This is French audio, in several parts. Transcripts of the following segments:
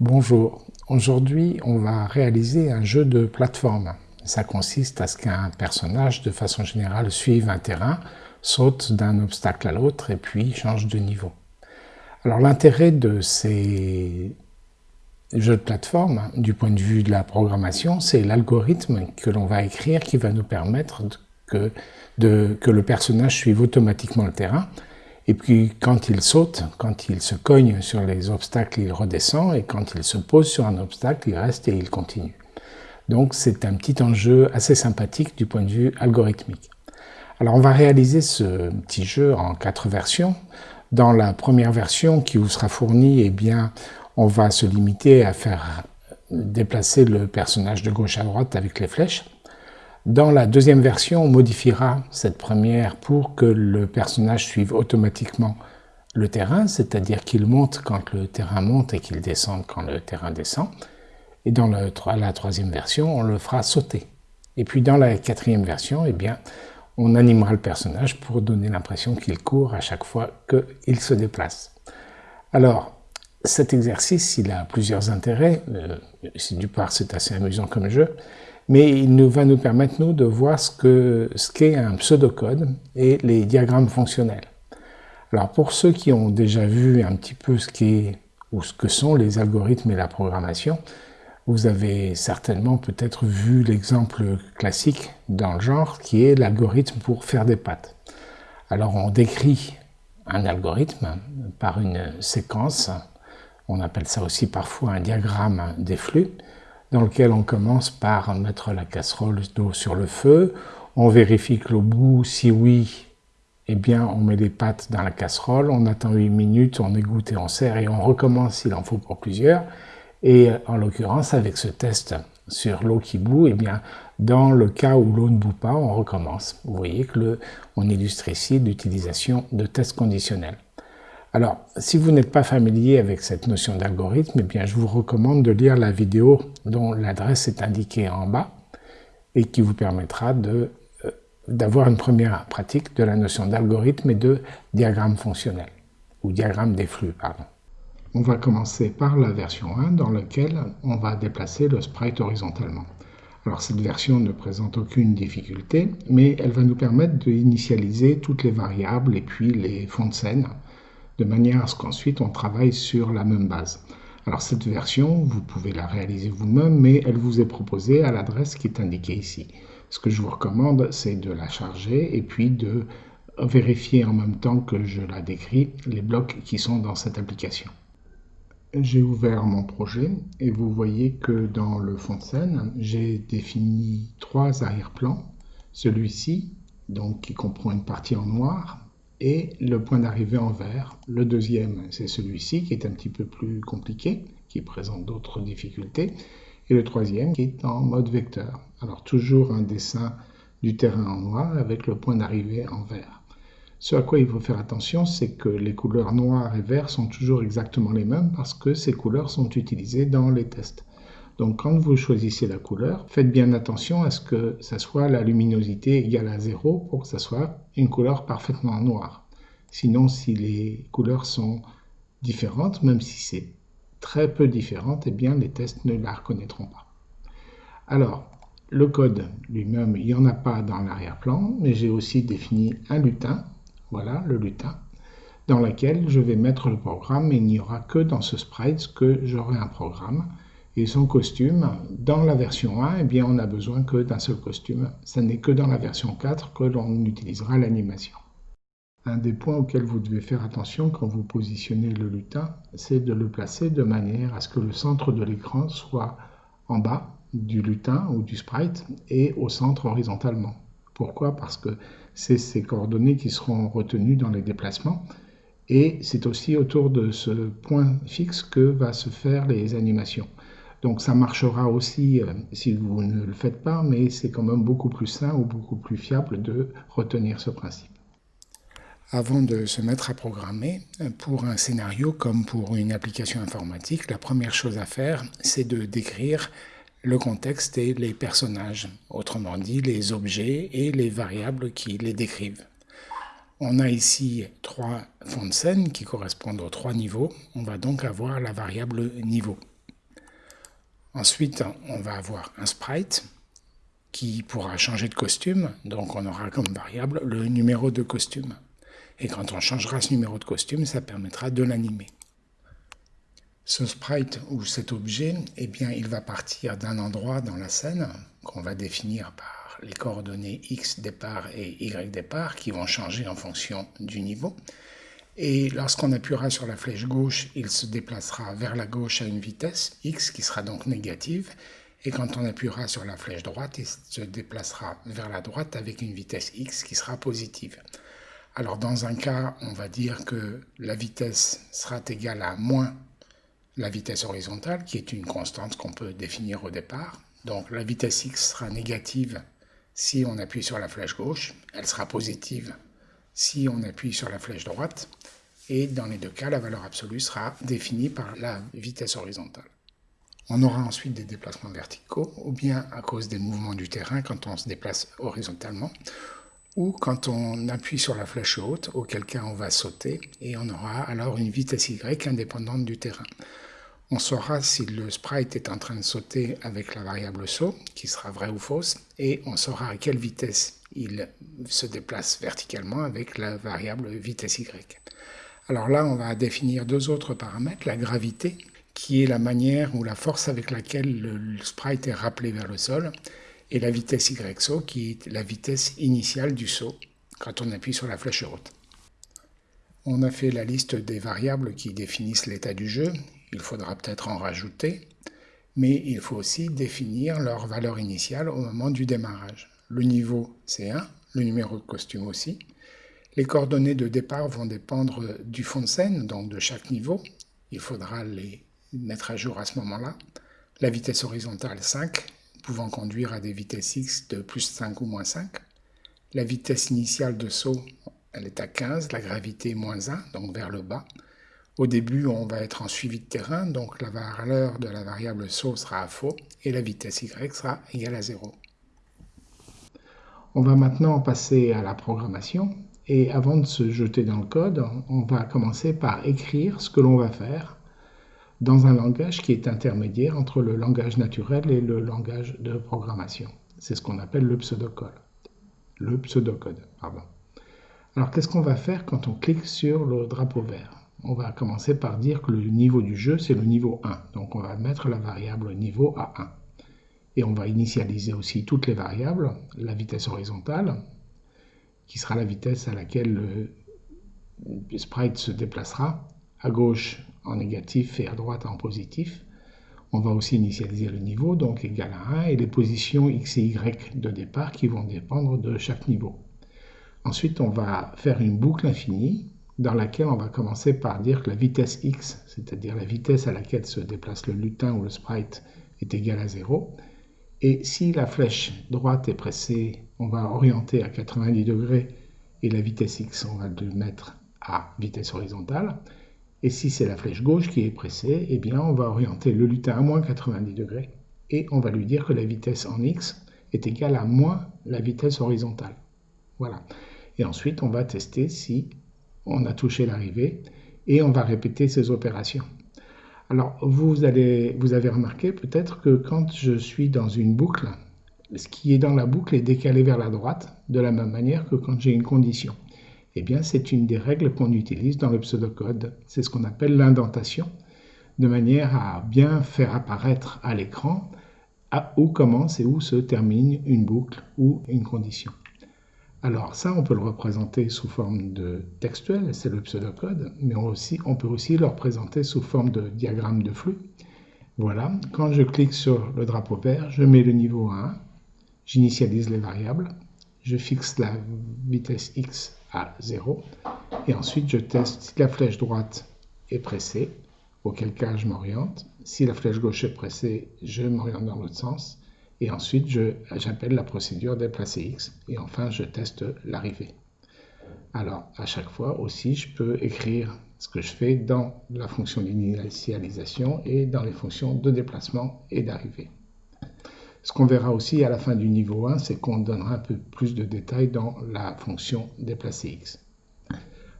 Bonjour, aujourd'hui on va réaliser un jeu de plateforme. Ça consiste à ce qu'un personnage de façon générale suive un terrain, saute d'un obstacle à l'autre et puis change de niveau. Alors l'intérêt de ces jeux de plateforme, du point de vue de la programmation, c'est l'algorithme que l'on va écrire qui va nous permettre que, le personnage suive automatiquement le terrain et puis quand il saute, quand il se cogne sur les obstacles, il redescend, et quand il se pose sur un obstacle, il reste et il continue. Donc c'est un petit enjeu assez sympathique du point de vue algorithmique. Alors on va réaliser ce petit jeu en quatre versions. Dans la première version qui vous sera fournie, eh bien, on va se limiter à faire déplacer le personnage de gauche à droite avec les flèches. Dans la deuxième version, on modifiera cette première pour que le personnage suive automatiquement le terrain, c'est-à-dire qu'il monte quand le terrain monte et qu'il descende quand le terrain descend. Et dans la troisième version, on le fera sauter. Et puis dans la quatrième version, eh bien, on animera le personnage pour donner l'impression qu'il court à chaque fois qu'il se déplace. Alors, cet exercice, il a plusieurs intérêts. Euh, du part, c'est assez amusant comme jeu mais il va nous permettre, nous, de voir ce qu'est ce un pseudocode et les diagrammes fonctionnels. Alors, pour ceux qui ont déjà vu un petit peu ce, qu'est ou ce que sont les algorithmes et la programmation, vous avez certainement peut-être vu l'exemple classique dans le genre, qui est l'algorithme pour faire des pattes. Alors, on décrit un algorithme par une séquence, on appelle ça aussi parfois un diagramme des flux, dans lequel on commence par mettre la casserole d'eau sur le feu, on vérifie que l'eau bout, si oui, eh bien on met les pâtes dans la casserole, on attend 8 minutes, on égoutte et on sert et on recommence s'il en faut pour plusieurs. Et en l'occurrence, avec ce test sur l'eau qui bout, eh bien, dans le cas où l'eau ne bout pas, on recommence. Vous voyez que le, on illustre ici l'utilisation de tests conditionnels. Alors, si vous n'êtes pas familier avec cette notion d'algorithme, eh bien, je vous recommande de lire la vidéo dont l'adresse est indiquée en bas et qui vous permettra euh, d'avoir une première pratique de la notion d'algorithme et de diagramme fonctionnel, ou diagramme des flux, pardon. On va commencer par la version 1 dans laquelle on va déplacer le sprite horizontalement. Alors cette version ne présente aucune difficulté, mais elle va nous permettre d'initialiser toutes les variables et puis les fonds de scène de manière à ce qu'ensuite on travaille sur la même base. Alors cette version, vous pouvez la réaliser vous-même, mais elle vous est proposée à l'adresse qui est indiquée ici. Ce que je vous recommande, c'est de la charger et puis de vérifier en même temps que je la décris les blocs qui sont dans cette application. J'ai ouvert mon projet et vous voyez que dans le fond de scène, j'ai défini trois arrière-plans. Celui-ci, donc qui comprend une partie en noir, et le point d'arrivée en vert. Le deuxième, c'est celui-ci qui est un petit peu plus compliqué, qui présente d'autres difficultés. Et le troisième qui est en mode vecteur. Alors toujours un dessin du terrain en noir avec le point d'arrivée en vert. Ce à quoi il faut faire attention, c'est que les couleurs noires et vert sont toujours exactement les mêmes parce que ces couleurs sont utilisées dans les tests. Donc quand vous choisissez la couleur, faites bien attention à ce que ça soit la luminosité égale à 0 pour que ça soit une couleur parfaitement noire. Sinon, si les couleurs sont différentes, même si c'est très peu différente, eh bien les tests ne la reconnaîtront pas. Alors, le code lui-même, il n'y en a pas dans l'arrière-plan, mais j'ai aussi défini un lutin, voilà le lutin, dans lequel je vais mettre le programme et il n'y aura que dans ce sprite que j'aurai un programme et son costume, dans la version 1, eh bien, on n'a besoin que d'un seul costume. Ce n'est que dans la version 4 que l'on utilisera l'animation. Un des points auxquels vous devez faire attention quand vous positionnez le lutin, c'est de le placer de manière à ce que le centre de l'écran soit en bas du lutin ou du sprite et au centre horizontalement. Pourquoi? Parce que c'est ces coordonnées qui seront retenues dans les déplacements et c'est aussi autour de ce point fixe que va se faire les animations. Donc ça marchera aussi euh, si vous ne le faites pas, mais c'est quand même beaucoup plus sain ou beaucoup plus fiable de retenir ce principe. Avant de se mettre à programmer, pour un scénario comme pour une application informatique, la première chose à faire, c'est de décrire le contexte et les personnages, autrement dit les objets et les variables qui les décrivent. On a ici trois fonds de scène qui correspondent aux trois niveaux. On va donc avoir la variable niveau. Ensuite, on va avoir un sprite qui pourra changer de costume, donc on aura comme variable le numéro de costume. Et quand on changera ce numéro de costume, ça permettra de l'animer. Ce sprite ou cet objet, eh bien, il va partir d'un endroit dans la scène qu'on va définir par les coordonnées x départ et y départ qui vont changer en fonction du niveau. Et lorsqu'on appuiera sur la flèche gauche, il se déplacera vers la gauche à une vitesse x qui sera donc négative. Et quand on appuiera sur la flèche droite, il se déplacera vers la droite avec une vitesse x qui sera positive. Alors dans un cas, on va dire que la vitesse sera égale à moins la vitesse horizontale, qui est une constante qu'on peut définir au départ. Donc la vitesse x sera négative si on appuie sur la flèche gauche, elle sera positive si on appuie sur la flèche droite, et dans les deux cas, la valeur absolue sera définie par la vitesse horizontale. On aura ensuite des déplacements verticaux, ou bien à cause des mouvements du terrain quand on se déplace horizontalement, ou quand on appuie sur la flèche haute, auquel cas on va sauter, et on aura alors une vitesse y indépendante du terrain. On saura si le sprite est en train de sauter avec la variable saut, qui sera vraie ou fausse, et on saura à quelle vitesse il se déplace verticalement avec la variable vitesse y. Alors là, on va définir deux autres paramètres, la gravité, qui est la manière ou la force avec laquelle le sprite est rappelé vers le sol, et la vitesse y saut, qui est la vitesse initiale du saut quand on appuie sur la flèche haute. On a fait la liste des variables qui définissent l'état du jeu il faudra peut-être en rajouter, mais il faut aussi définir leur valeur initiale au moment du démarrage. Le niveau, c'est 1, le numéro de costume aussi. Les coordonnées de départ vont dépendre du fond de scène, donc de chaque niveau. Il faudra les mettre à jour à ce moment-là. La vitesse horizontale 5, pouvant conduire à des vitesses x de plus 5 ou moins 5. La vitesse initiale de saut, elle est à 15, la gravité moins 1, donc vers le bas. Au début, on va être en suivi de terrain, donc la valeur de la variable saut sera à faux et la vitesse y sera égale à 0. On va maintenant passer à la programmation et avant de se jeter dans le code, on va commencer par écrire ce que l'on va faire dans un langage qui est intermédiaire entre le langage naturel et le langage de programmation. C'est ce qu'on appelle le pseudocode. Le pseudocode. Alors qu'est-ce qu'on va faire quand on clique sur le drapeau vert? On va commencer par dire que le niveau du jeu, c'est le niveau 1. Donc on va mettre la variable niveau à 1. Et on va initialiser aussi toutes les variables, la vitesse horizontale, qui sera la vitesse à laquelle le sprite se déplacera, à gauche en négatif et à droite en positif. On va aussi initialiser le niveau, donc égal à 1, et les positions x et y de départ qui vont dépendre de chaque niveau. Ensuite, on va faire une boucle infinie dans laquelle on va commencer par dire que la vitesse x, c'est-à-dire la vitesse à laquelle se déplace le lutin ou le sprite, est égale à 0. Et si la flèche droite est pressée, on va orienter à 90 degrés et la vitesse x, on va le mettre à vitesse horizontale. Et si c'est la flèche gauche qui est pressée, eh bien on va orienter le lutin à moins 90 degrés et on va lui dire que la vitesse en x est égale à moins la vitesse horizontale. Voilà. Et ensuite, on va tester si on a touché l'arrivée et on va répéter ces opérations. Alors, vous, avez remarqué peut-être que quand je suis dans une boucle, ce qui est dans la boucle est décalé vers la droite, de la même manière que quand j'ai une condition. Eh bien, c'est une des règles qu'on utilise dans le pseudocode. C'est ce qu'on appelle l'indentation, de manière à bien faire apparaître à l'écran où commence et où se termine une boucle ou une condition. Alors ça, on peut le représenter sous forme de textuel, c'est le pseudocode, mais on, peut aussi le représenter sous forme de diagramme de flux. Voilà, quand je clique sur le drapeau vert, je mets le niveau 1, j'initialise les variables, je fixe la vitesse x à 0, et ensuite je teste si la flèche droite est pressée, auquel cas je m'oriente. Si la flèche gauche est pressée, je m'oriente dans l'autre sens. Et ensuite, j'appelle la procédure déplacer X. Et enfin, je teste l'arrivée. Alors, à chaque fois aussi, je peux écrire ce que je fais dans la fonction d'initialisation et dans les fonctions de déplacement et d'arrivée. Ce qu'on verra aussi à la fin du niveau 1, c'est qu'on donnera un peu plus de détails dans la fonction déplacer X.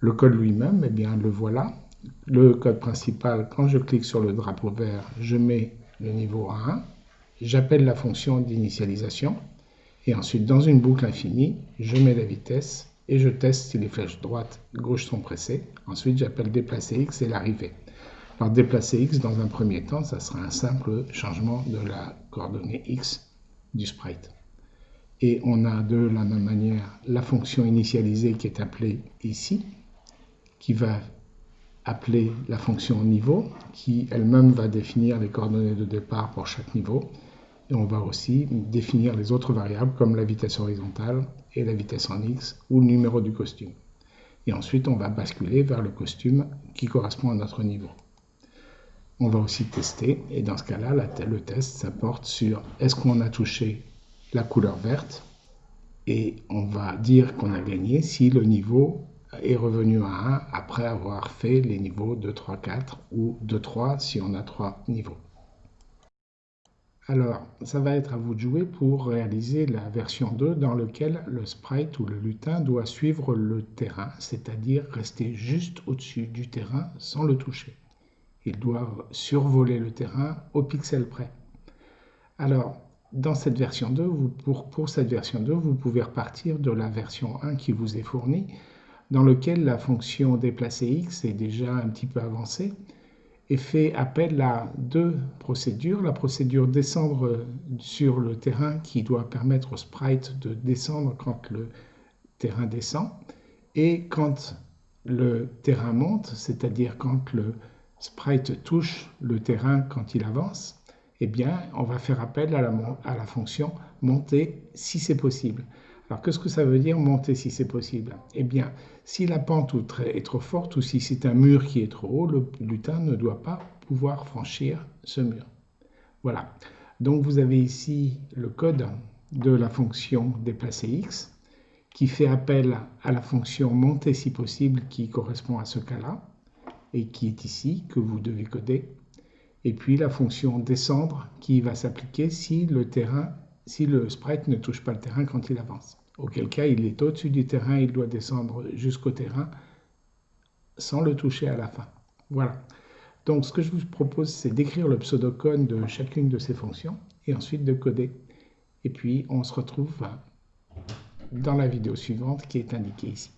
Le code lui-même, eh bien, le voilà. Le code principal, quand je clique sur le drapeau vert, je mets le niveau 1, j'appelle la fonction d'initialisation, et ensuite dans une boucle infinie, je mets la vitesse et je teste si les flèches droite et gauche sont pressées. Ensuite, j'appelle déplacer x et l'arrivée. Alors déplacer x, dans un premier temps, ça sera un simple changement de la coordonnée x du sprite. Et on a de la même manière la fonction initialisée qui est appelée ici, qui va appeler la fonction niveau, qui elle-même va définir les coordonnées de départ pour chaque niveau. Et on va aussi définir les autres variables comme la vitesse horizontale et la vitesse en x ou le numéro du costume. Et ensuite, on va basculer vers le costume qui correspond à notre niveau. On va aussi tester, et dans ce cas-là, le test, ça porte sur est-ce qu'on a touché la couleur verte, et on va dire qu'on a gagné si le niveau est revenu à 1 après avoir fait les niveaux 2, 3, 4 ou 2, 3 si on a 3 niveaux. Alors, ça va être à vous de jouer pour réaliser la version 2 dans laquelle le sprite ou le lutin doit suivre le terrain, c'est-à-dire rester juste au-dessus du terrain sans le toucher. Ils doivent survoler le terrain au pixel près. Alors, dans cette version 2, pour, pour cette version 2, vous pouvez repartir de la version 1 qui vous est fournie, dans lequel la fonction déplacer x est déjà un petit peu avancée et fait appel à deux procédures. La procédure descendre sur le terrain qui doit permettre au sprite de descendre quand le terrain descend et quand le terrain monte, c'est-à-dire quand le sprite touche le terrain quand il avance, eh bien, on va faire appel à la, à la fonction monter si c'est possible. Alors, qu'est-ce que ça veut dire monter si c'est possible? Eh bien, si la pente est trop forte ou si c'est un mur qui est trop haut, le lutin ne doit pas pouvoir franchir ce mur. Voilà. Donc vous avez ici le code de la fonction déplacer x qui fait appel à la fonction monter si possible qui correspond à ce cas-là et qui est ici que vous devez coder. Et puis la fonction descendre qui va s'appliquer si le terrain, si le sprite ne touche pas le terrain quand il avance auquel cas il est au-dessus du terrain, il doit descendre jusqu'au terrain sans le toucher à la fin. Voilà. Donc ce que je vous propose, c'est d'écrire le pseudocode de chacune de ces fonctions et ensuite de coder. Et puis on se retrouve dans la vidéo suivante qui est indiquée ici.